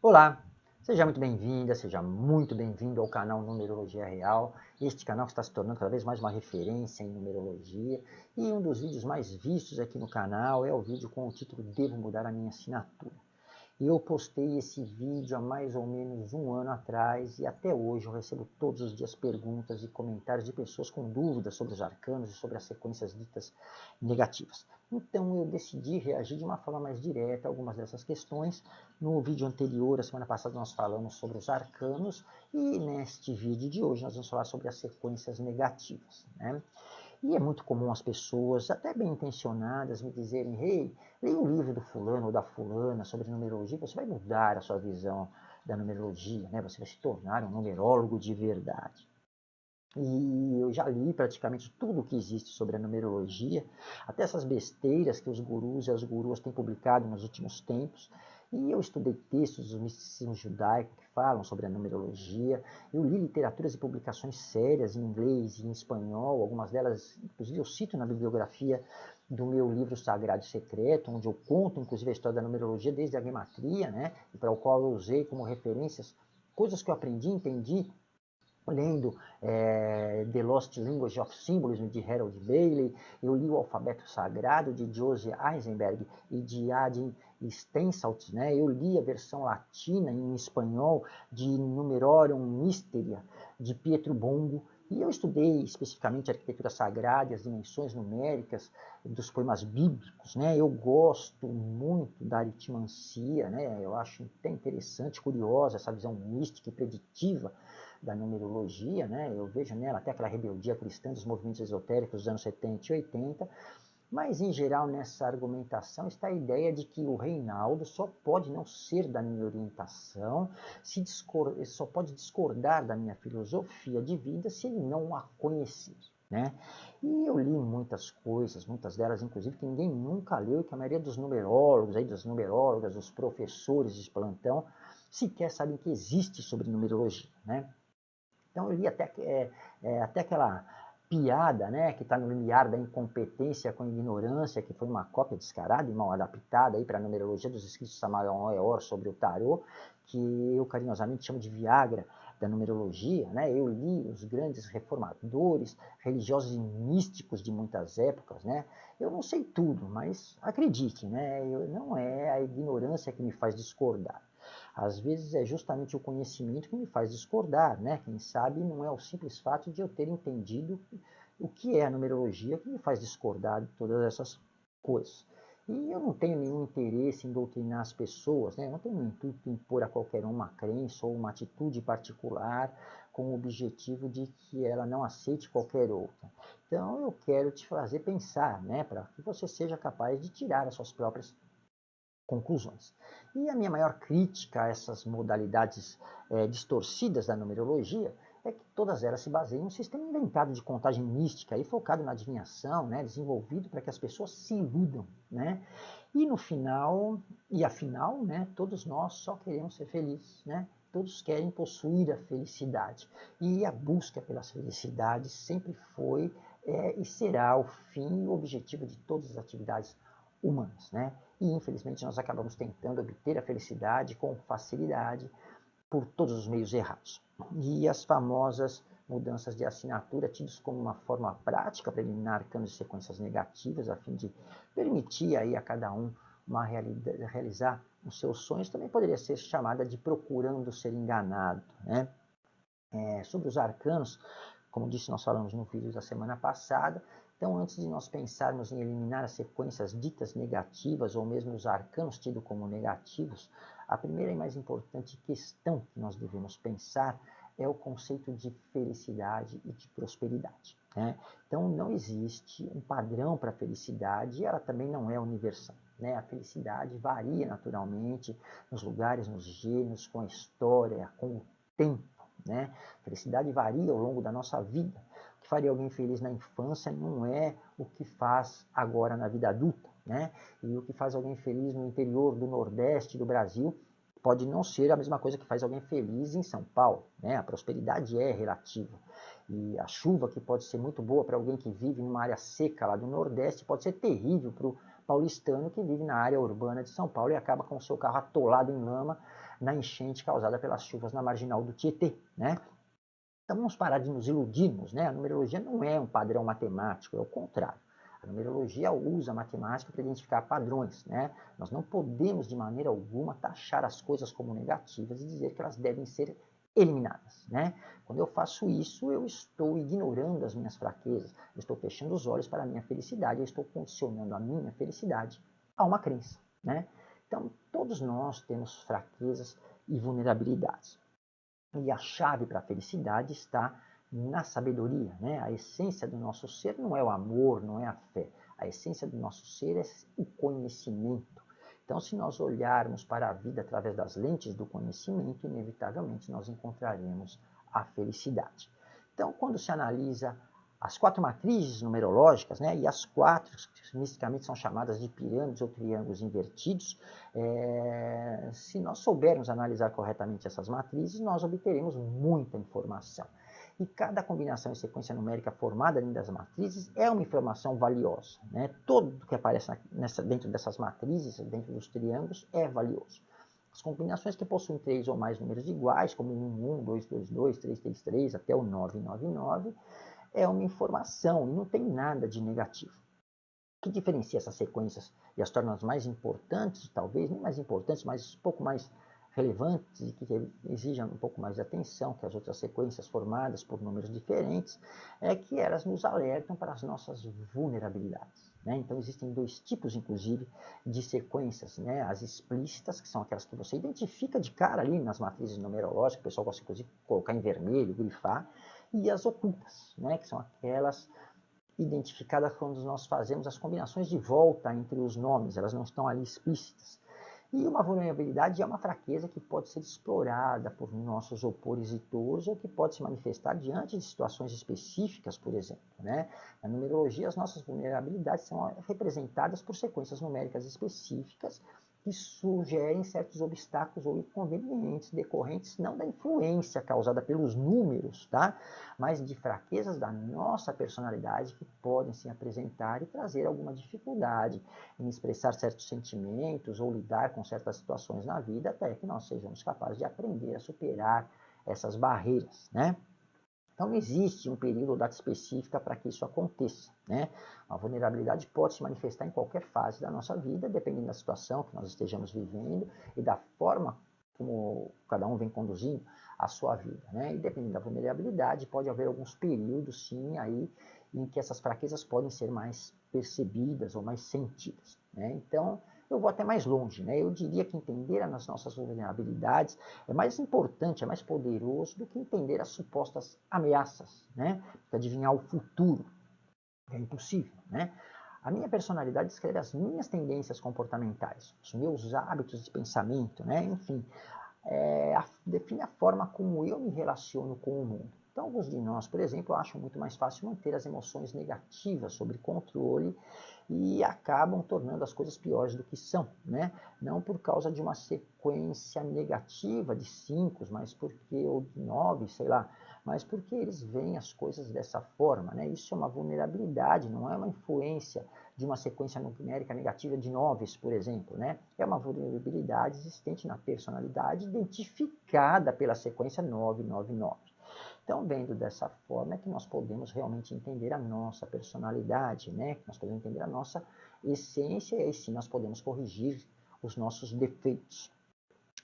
Olá, seja muito bem-vinda, seja muito bem-vindo ao canal Numerologia Real. Este canal está se tornando cada vez mais uma referência em numerologia e um dos vídeos mais vistos aqui no canal é o vídeo com o título Devo Mudar a Minha Assinatura. Eu postei esse vídeo há mais ou menos um ano atrás e até hoje eu recebo todos os dias perguntas e comentários de pessoas com dúvidas sobre os arcanos e sobre as sequências ditas negativas. Então eu decidi reagir de uma forma mais direta a algumas dessas questões. No vídeo anterior, a semana passada, nós falamos sobre os arcanos e neste vídeo de hoje nós vamos falar sobre as sequências negativas. Né? E é muito comum as pessoas, até bem intencionadas, me dizerem, hey, leia o livro do fulano ou da fulana sobre numerologia, você vai mudar a sua visão da numerologia, né? você vai se tornar um numerólogo de verdade. E eu já li praticamente tudo o que existe sobre a numerologia, até essas besteiras que os gurus e as guruas têm publicado nos últimos tempos, e eu estudei textos do misticismo judaico que falam sobre a numerologia. Eu li literaturas e publicações sérias em inglês e em espanhol. Algumas delas, inclusive, eu cito na bibliografia do meu livro Sagrado e Secreto, onde eu conto, inclusive, a história da numerologia desde a gematria, né? Para o qual eu usei como referências coisas que eu aprendi, entendi lendo é, The Lost Language of Symbolism de Harold Bailey, eu li o Alfabeto Sagrado de Joseph Eisenberg e de Adin Stensalt, né? eu li a versão latina em espanhol de Numerorium Mysteria de Pietro Bongo, e eu estudei especificamente a arquitetura sagrada e as dimensões numéricas dos poemas bíblicos. Né? Eu gosto muito da aritmancia, né? eu acho até interessante, curiosa essa visão mística e preditiva da numerologia, né? eu vejo nela até aquela rebeldia cristã dos movimentos esotéricos dos anos 70 e 80, mas em geral nessa argumentação está a ideia de que o Reinaldo só pode não ser da minha orientação, se só pode discordar da minha filosofia de vida se ele não a conhecer. Né? E eu li muitas coisas, muitas delas inclusive que ninguém nunca leu, e que a maioria dos numerólogos, aí, das numerólogas, dos professores de plantão, sequer sabem que existe sobre numerologia. Né? Então eu li até, é, é, até aquela piada, né, que está no limiar da incompetência com ignorância, que foi uma cópia descarada e mal adaptada para a numerologia dos escritos de Samael Eor sobre o tarô, que eu carinhosamente chamo de Viagra da numerologia. Né? Eu li os grandes reformadores, religiosos e místicos de muitas épocas. Né? Eu não sei tudo, mas acredite, né? Eu, não é a ignorância que me faz discordar. Às vezes é justamente o conhecimento que me faz discordar, né? Quem sabe não é o simples fato de eu ter entendido o que é a numerologia que me faz discordar de todas essas coisas. E eu não tenho nenhum interesse em doutrinar as pessoas, né? eu não tenho um intuito em impor a qualquer um uma crença ou uma atitude particular com o objetivo de que ela não aceite qualquer outra. Então eu quero te fazer pensar, né? para que você seja capaz de tirar as suas próprias conclusões. E a minha maior crítica a essas modalidades é, distorcidas da numerologia é que todas elas se baseiam em um sistema inventado de contagem mística e focado na adivinhação, né, desenvolvido para que as pessoas se iludam. Né? E no final, e afinal, né, todos nós só queremos ser felizes. Né? Todos querem possuir a felicidade. E a busca pela felicidade sempre foi é, e será o fim e o objetivo de todas as atividades humanas. Né? E infelizmente nós acabamos tentando obter a felicidade com facilidade por todos os meios errados. E as famosas mudanças de assinatura, tidas como uma forma prática para eliminar canos de sequências negativas, a fim de permitir aí a cada um uma realizar os seus sonhos, também poderia ser chamada de procurando ser enganado. Né? É, sobre os arcanos, como disse, nós falamos no vídeo da semana passada, então, antes de nós pensarmos em eliminar as sequências ditas negativas ou mesmo os arcanos tidos como negativos, a primeira e mais importante questão que nós devemos pensar é o conceito de felicidade e de prosperidade. Né? Então, não existe um padrão para a felicidade e ela também não é universal. Né? A felicidade varia naturalmente nos lugares, nos gêneros, com a história, com o tempo. Né? A felicidade varia ao longo da nossa vida faria alguém feliz na infância não é o que faz agora na vida adulta, né? E o que faz alguém feliz no interior do Nordeste do Brasil pode não ser a mesma coisa que faz alguém feliz em São Paulo, né? A prosperidade é relativa. E a chuva, que pode ser muito boa para alguém que vive numa área seca lá do Nordeste, pode ser terrível para o paulistano que vive na área urbana de São Paulo e acaba com o seu carro atolado em lama na enchente causada pelas chuvas na marginal do Tietê, né? Então vamos parar de nos iludirmos, né? A numerologia não é um padrão matemático, é o contrário. A numerologia usa a matemática para identificar padrões, né? Nós não podemos de maneira alguma taxar as coisas como negativas e dizer que elas devem ser eliminadas, né? Quando eu faço isso, eu estou ignorando as minhas fraquezas, eu estou fechando os olhos para a minha felicidade, eu estou condicionando a minha felicidade a uma crença, né? Então, todos nós temos fraquezas e vulnerabilidades. E a chave para a felicidade está na sabedoria. Né? A essência do nosso ser não é o amor, não é a fé. A essência do nosso ser é o conhecimento. Então, se nós olharmos para a vida através das lentes do conhecimento, inevitavelmente nós encontraremos a felicidade. Então, quando se analisa as quatro matrizes numerológicas, né, e as quatro, que misticamente são chamadas de pirâmides ou triângulos invertidos, é, se nós soubermos analisar corretamente essas matrizes, nós obteremos muita informação. E cada combinação e sequência numérica formada dentro das matrizes é uma informação valiosa. Né? Tudo que aparece nessa, dentro dessas matrizes, dentro dos triângulos, é valioso. As combinações que possuem três ou mais números iguais, como 1, 1, 2, 2, 2, 3, 3, 3, até o 999, é uma informação e não tem nada de negativo. O que diferencia essas sequências e as torna mais importantes, talvez, nem mais importantes, mas um pouco mais relevantes e que exijam um pouco mais de atenção que as outras sequências formadas por números diferentes, é que elas nos alertam para as nossas vulnerabilidades. Né? Então, existem dois tipos, inclusive, de sequências. Né? As explícitas, que são aquelas que você identifica de cara ali nas matrizes numerológicas, o pessoal gosta, inclusive, de colocar em vermelho, grifar, e as ocultas, né, que são aquelas identificadas quando nós fazemos as combinações de volta entre os nomes, elas não estão ali explícitas. E uma vulnerabilidade é uma fraqueza que pode ser explorada por nossos opositores ou que pode se manifestar diante de situações específicas, por exemplo. Né? Na numerologia, as nossas vulnerabilidades são representadas por sequências numéricas específicas que sugerem certos obstáculos ou inconvenientes decorrentes não da influência causada pelos números, tá? mas de fraquezas da nossa personalidade que podem se apresentar e trazer alguma dificuldade em expressar certos sentimentos ou lidar com certas situações na vida até que nós sejamos capazes de aprender a superar essas barreiras, né? Então, não existe um período ou data específica para que isso aconteça. Né? A vulnerabilidade pode se manifestar em qualquer fase da nossa vida, dependendo da situação que nós estejamos vivendo e da forma como cada um vem conduzindo a sua vida. Né? E dependendo da vulnerabilidade, pode haver alguns períodos, sim, aí em que essas fraquezas podem ser mais percebidas ou mais sentidas. Né? Então, eu vou até mais longe, né? Eu diria que entender as nossas vulnerabilidades é mais importante, é mais poderoso do que entender as supostas ameaças, né? Porque adivinhar o futuro é impossível, né? A minha personalidade descreve as minhas tendências comportamentais, os meus hábitos de pensamento, né? Enfim, é, define a forma como eu me relaciono com o mundo. Então, alguns de nós, por exemplo, acham muito mais fácil manter as emoções negativas sob controle e acabam tornando as coisas piores do que são, né? Não por causa de uma sequência negativa de cinco, mas porque ou de nove, sei lá, mas porque eles veem as coisas dessa forma, né? Isso é uma vulnerabilidade, não é uma influência de uma sequência numérica negativa de noves, por exemplo, né? É uma vulnerabilidade existente na personalidade identificada pela sequência 999. Então, vendo dessa forma é que nós podemos realmente entender a nossa personalidade, né? Nós podemos entender a nossa essência e sim nós podemos corrigir os nossos defeitos.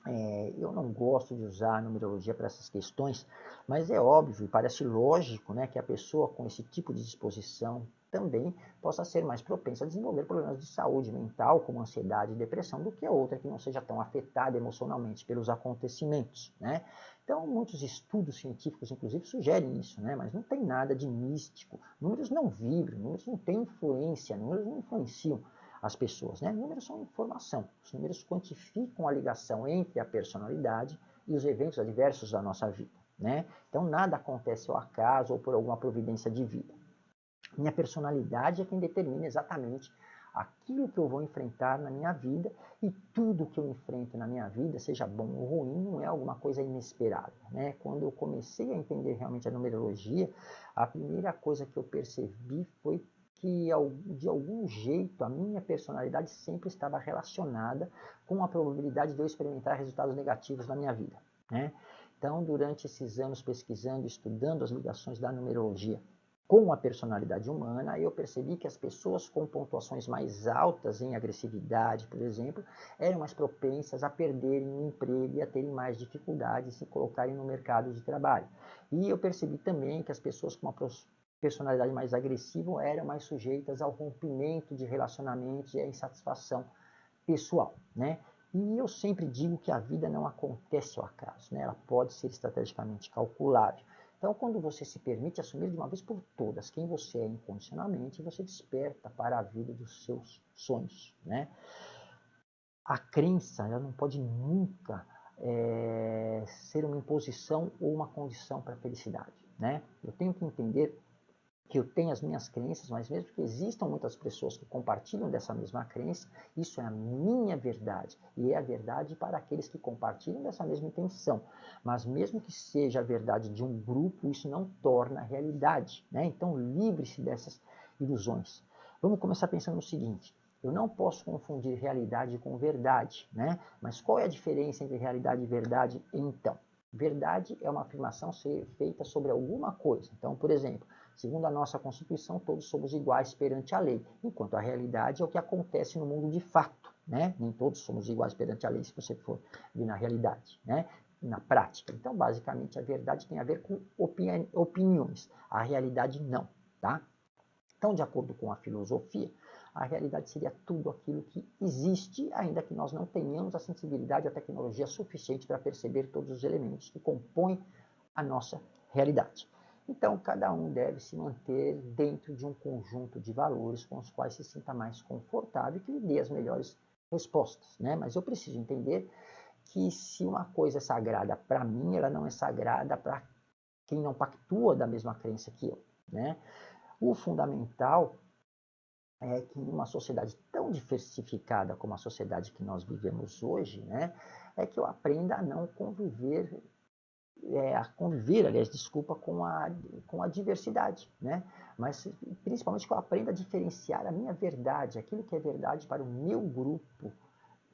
É, eu não gosto de usar a numerologia para essas questões, mas é óbvio e parece lógico né, que a pessoa com esse tipo de disposição também possa ser mais propensa a desenvolver problemas de saúde mental, como ansiedade e depressão, do que a outra que não seja tão afetada emocionalmente pelos acontecimentos. Né? Então, muitos estudos científicos, inclusive, sugerem isso, né? mas não tem nada de místico. Números não vibram, números não têm influência, números não influenciam as pessoas. Né? Números são informação. Os números quantificam a ligação entre a personalidade e os eventos adversos da nossa vida. Né? Então, nada acontece ao acaso ou por alguma providência divina. Minha personalidade é quem determina exatamente aquilo que eu vou enfrentar na minha vida e tudo que eu enfrento na minha vida, seja bom ou ruim, não é alguma coisa inesperada. Né? Quando eu comecei a entender realmente a numerologia, a primeira coisa que eu percebi foi que de algum jeito a minha personalidade sempre estava relacionada com a probabilidade de eu experimentar resultados negativos na minha vida. Né? Então, durante esses anos pesquisando, estudando as ligações da numerologia com a personalidade humana, eu percebi que as pessoas com pontuações mais altas em agressividade, por exemplo, eram mais propensas a perderem o emprego e a terem mais dificuldades de se colocarem no mercado de trabalho. E eu percebi também que as pessoas com uma personalidade mais agressiva eram mais sujeitas ao rompimento de relacionamentos e à insatisfação pessoal, né? E eu sempre digo que a vida não acontece ao acaso, né? ela pode ser estrategicamente calculável. Então, quando você se permite assumir de uma vez por todas quem você é incondicionalmente, você desperta para a vida dos seus sonhos. Né? A crença ela não pode nunca é, ser uma imposição ou uma condição para a felicidade. Né? Eu tenho que entender que eu tenho as minhas crenças, mas mesmo que existam muitas pessoas que compartilham dessa mesma crença, isso é a minha verdade. E é a verdade para aqueles que compartilham dessa mesma intenção. Mas mesmo que seja a verdade de um grupo, isso não torna realidade. Né? Então livre-se dessas ilusões. Vamos começar pensando no seguinte. Eu não posso confundir realidade com verdade, né? Mas qual é a diferença entre realidade e verdade, então? Verdade é uma afirmação ser feita sobre alguma coisa. Então, por exemplo, Segundo a nossa Constituição, todos somos iguais perante a lei, enquanto a realidade é o que acontece no mundo de fato. Né? Nem todos somos iguais perante a lei, se você for ver na realidade, né? na prática. Então, basicamente, a verdade tem a ver com opini opiniões, a realidade não. Tá? Então, de acordo com a filosofia, a realidade seria tudo aquilo que existe, ainda que nós não tenhamos a sensibilidade a tecnologia suficiente para perceber todos os elementos que compõem a nossa realidade. Então, cada um deve se manter dentro de um conjunto de valores com os quais se sinta mais confortável e que lhe dê as melhores respostas. Né? Mas eu preciso entender que se uma coisa é sagrada para mim, ela não é sagrada para quem não pactua da mesma crença que eu. Né? O fundamental é que em uma sociedade tão diversificada como a sociedade que nós vivemos hoje, né, é que eu aprenda a não conviver é, a conviver, aliás, desculpa, com a, com a diversidade, né? Mas principalmente que eu aprenda a diferenciar a minha verdade, aquilo que é verdade para o meu grupo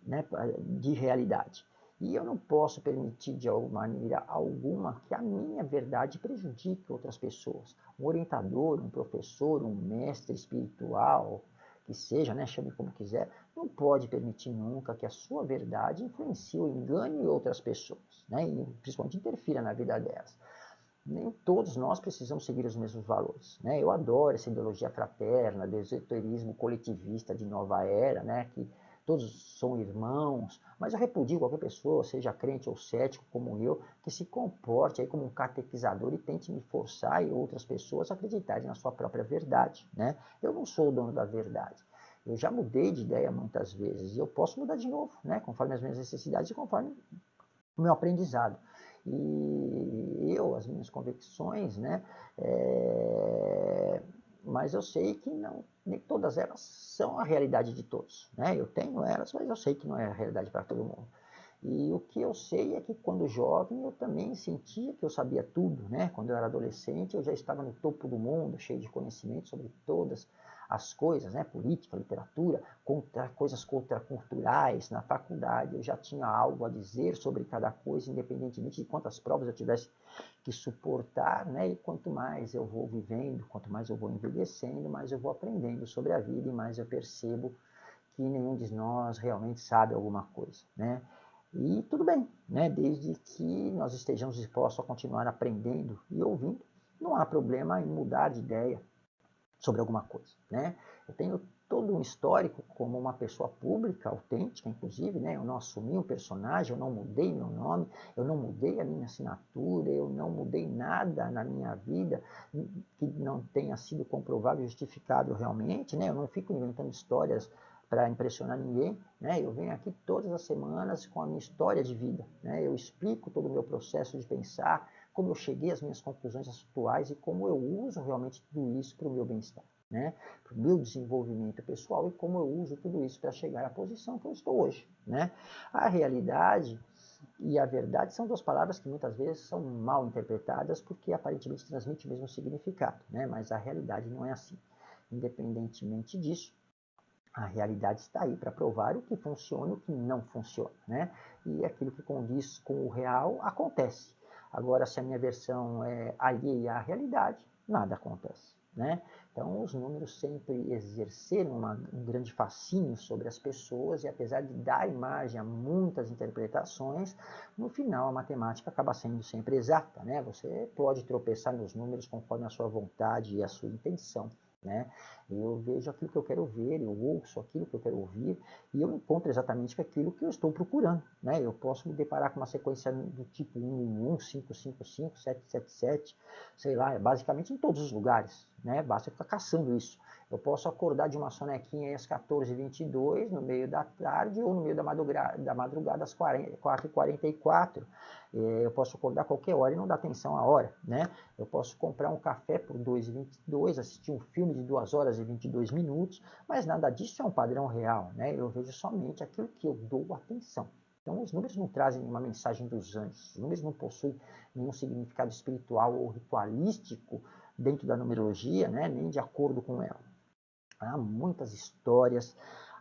né, de realidade. E eu não posso permitir de alguma maneira alguma que a minha verdade prejudique outras pessoas. Um orientador, um professor, um mestre espiritual, que seja, né, chame como quiser, não pode permitir nunca que a sua verdade influencie ou engane outras pessoas, né, e principalmente interfira na vida delas. Nem todos nós precisamos seguir os mesmos valores. Né? Eu adoro essa ideologia fraterna, do esoterismo coletivista de nova era, né, que todos são irmãos, mas eu repudio qualquer pessoa, seja crente ou cético como eu, que se comporte aí como um catequizador e tente me forçar e outras pessoas a acreditarem na sua própria verdade. Né? Eu não sou o dono da verdade. Eu já mudei de ideia muitas vezes e eu posso mudar de novo, né? conforme as minhas necessidades e conforme o meu aprendizado. E eu, as minhas convicções, né? É mas eu sei que não, nem todas elas são a realidade de todos. Né? Eu tenho elas, mas eu sei que não é a realidade para todo mundo. E o que eu sei é que quando jovem eu também sentia que eu sabia tudo, né? Quando eu era adolescente eu já estava no topo do mundo, cheio de conhecimento sobre todas as coisas, né? política, literatura, contra, coisas contraculturais na faculdade, eu já tinha algo a dizer sobre cada coisa, independentemente de quantas provas eu tivesse que suportar, né? e quanto mais eu vou vivendo, quanto mais eu vou envelhecendo, mais eu vou aprendendo sobre a vida e mais eu percebo que nenhum de nós realmente sabe alguma coisa. Né? E tudo bem, né? desde que nós estejamos dispostos a continuar aprendendo e ouvindo, não há problema em mudar de ideia, sobre alguma coisa, né? Eu tenho todo um histórico como uma pessoa pública, autêntica, inclusive, né? Eu não assumi um personagem, eu não mudei meu nome, eu não mudei a minha assinatura, eu não mudei nada na minha vida que não tenha sido comprovado e justificável realmente, né? Eu não fico inventando histórias para impressionar ninguém, né? Eu venho aqui todas as semanas com a minha história de vida, né? Eu explico todo o meu processo de pensar, como eu cheguei às minhas conclusões atuais e como eu uso realmente tudo isso para o meu bem-estar, né? para o meu desenvolvimento pessoal e como eu uso tudo isso para chegar à posição que eu estou hoje. Né? A realidade e a verdade são duas palavras que muitas vezes são mal interpretadas porque aparentemente transmitem o mesmo significado, né? mas a realidade não é assim. Independentemente disso, a realidade está aí para provar o que funciona e o que não funciona. Né? E aquilo que condiz com o real acontece. Agora, se a minha versão é alheia à realidade, nada acontece. Né? Então, os números sempre exerceram uma, um grande fascínio sobre as pessoas e, apesar de dar imagem a muitas interpretações, no final a matemática acaba sendo sempre exata. Né? Você pode tropeçar nos números conforme a sua vontade e a sua intenção. Né? Eu vejo aquilo que eu quero ver, eu ouço aquilo que eu quero ouvir e eu encontro exatamente aquilo que eu estou procurando. Né? Eu posso me deparar com uma sequência do tipo 111, 555, 777, sei lá, basicamente em todos os lugares. Né? Basta ficar caçando isso. Eu posso acordar de uma sonequinha às 14h22, no meio da tarde, ou no meio da madrugada, da madrugada às 4h44. É, eu posso acordar qualquer hora e não dar atenção à hora. Né? Eu posso comprar um café por 2,22, assistir um filme de 2 horas e 22 minutos, mas nada disso é um padrão real. Né? Eu vejo somente aquilo que eu dou atenção. Então, os números não trazem nenhuma mensagem dos anjos, os números não possuem nenhum significado espiritual ou ritualístico dentro da numerologia, né? nem de acordo com ela. Há muitas histórias,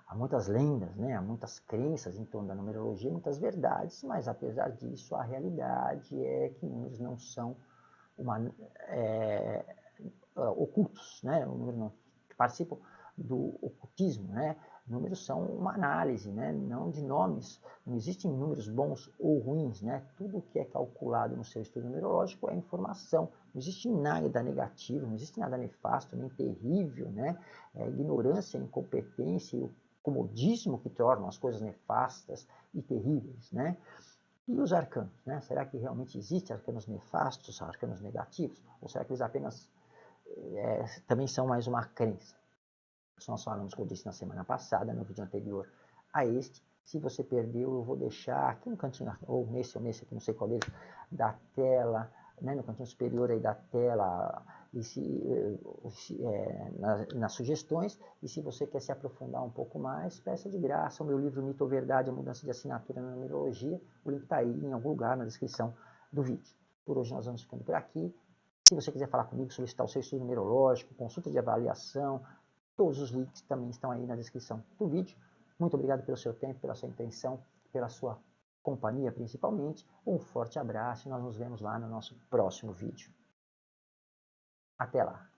há muitas lendas, né? há muitas crenças em torno da numerologia, muitas verdades, mas apesar disso, a realidade é que números não são uma, é, ocultos, né? os números não participam do ocultismo, né? Números são uma análise, né? não de nomes. Não existem números bons ou ruins. Né? Tudo que é calculado no seu estudo numerológico é informação. Não existe nada negativo, não existe nada nefasto, nem terrível. Né? É ignorância, incompetência e o comodismo que tornam as coisas nefastas e terríveis. Né? E os arcanos? Né? Será que realmente existem arcanos nefastos, arcanos negativos? Ou será que eles apenas é, também são mais uma crença? Nós falamos, como disse na semana passada, no vídeo anterior a este. Se você perdeu, eu vou deixar aqui no cantinho, ou nesse ou nesse aqui, não sei qual deles, da tela, né, no cantinho superior aí da tela, e se, se é, nas, nas, sugestões. E se você quer se aprofundar um pouco mais, peça de graça o meu livro Mito ou Verdade, a mudança de assinatura na numerologia. O link está aí em algum lugar na descrição do vídeo. Por hoje nós vamos ficando por aqui. Se você quiser falar comigo, solicitar o seu estudo numerológico, consulta de avaliação, Todos os links também estão aí na descrição do vídeo. Muito obrigado pelo seu tempo, pela sua intenção, pela sua companhia principalmente. Um forte abraço e nós nos vemos lá no nosso próximo vídeo. Até lá!